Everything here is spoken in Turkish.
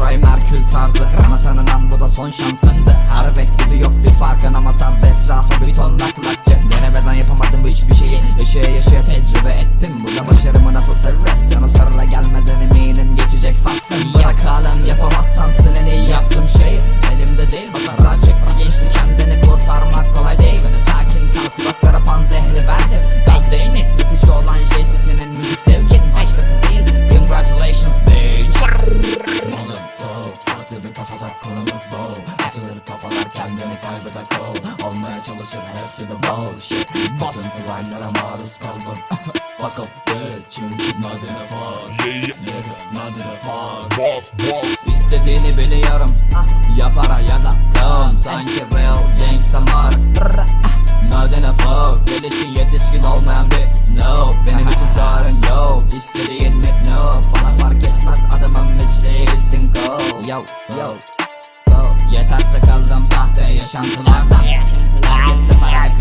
Ray Merkül tarzı. Sana tanınan bu da son şansındı. Her bek gibi yok bir farkın ama sardı etrafa bir ton laklakçı Denemeden yapamadım bu hiçbir şeyi. Yaşaya yaşaya tecrübe ettim. Bu da başarımı nasıl sırrı. Sana sarıla gelmeden eminim geçecek faslım Bırak alem yapamazsan en iyi yaptığım şey kendini kaybeder kol Olmaya çalışır hepsi de bullshit Basıntı line'lara maruz kaldım. Fuck up bitch. Çünkü not in a fuck in a fuck Boss, boss. İstediğini biliyorum. Ya para ya da kan. Sanki real gangsta in a fuck Gelişkin yetişkin olmayan bir no Benim için sorun yok. İstediğin mi? No Bana fark etmez. Adamım hiç değilsin go. Yo yo Yeter sakaldım sahte yaşantılardan Herkes de karar